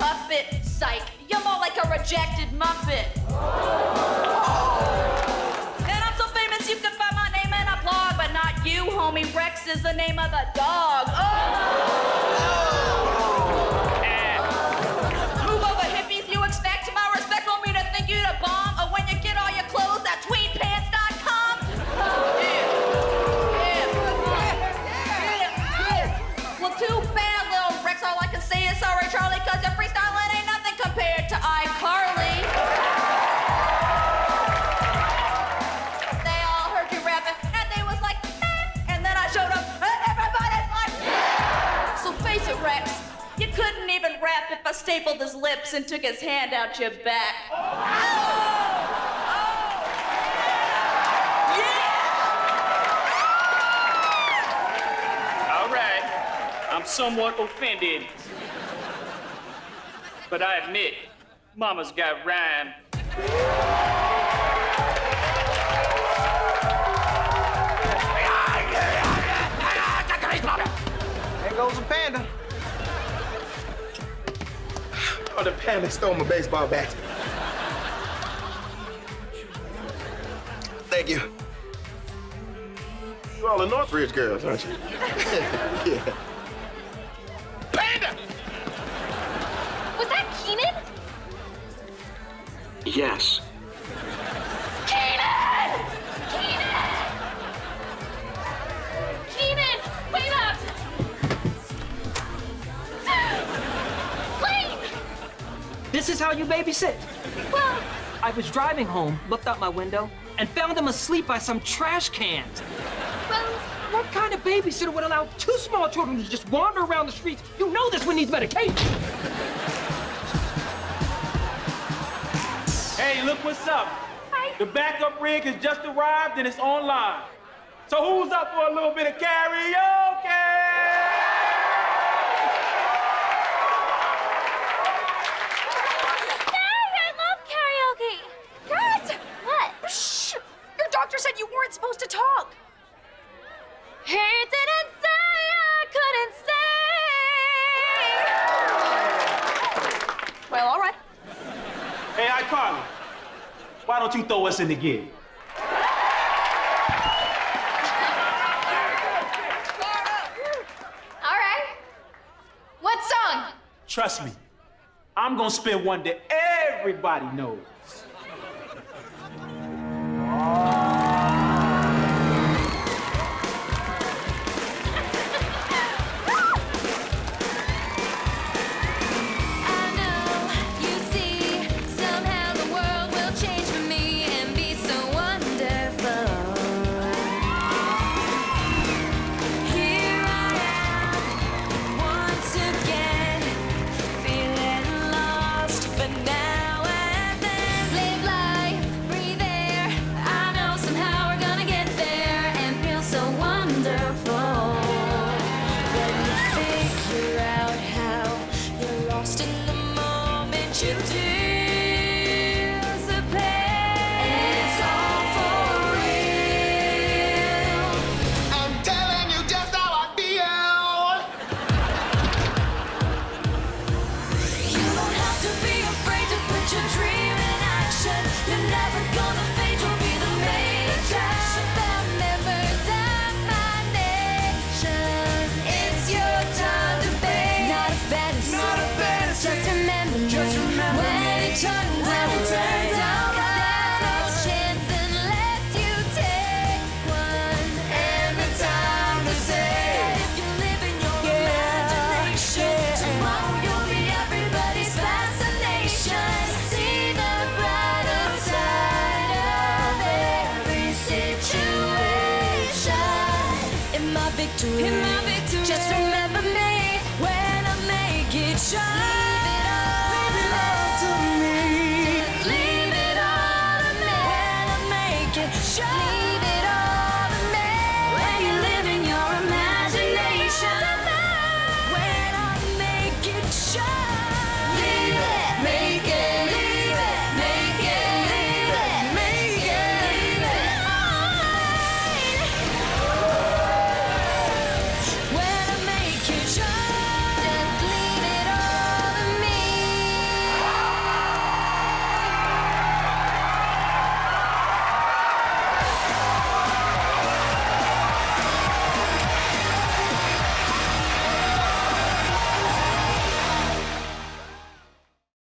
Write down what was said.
puppet. Psych. You're more like a rejected muppet. Oh. And I'm so famous you can find my name in a blog, but not you, homie. Rex is the name of the dog. Oh. Stapled his lips and took his hand out your back. Oh. Oh. All right, I'm somewhat offended. But I admit, Mama's got rhyme. There goes a panda. Oh, the panda stole my baseball bat. Thank you. You all the Northridge girls, aren't you? yeah. Panda! Was that Keenan? Yes. Is how you babysit? Well, I was driving home, looked out my window, and found him asleep by some trash cans. well, What kind of babysitter would allow two small children to just wander around the streets? You know this one needs medication. Hey, look what's up. Hi. The backup rig has just arrived and it's online. So who's up for a little bit of karaoke? Dad, I love karaoke. Dad! What? Shh! Your doctor said weren't supposed to talk. He didn't say I couldn't sing. Well, all right. Hey, iCarly, why don't you throw us in the gig? All right. What song? Trust me, I'm gonna spit one that everybody knows. victory. In my victory. Just remember me when I make it shine. Show!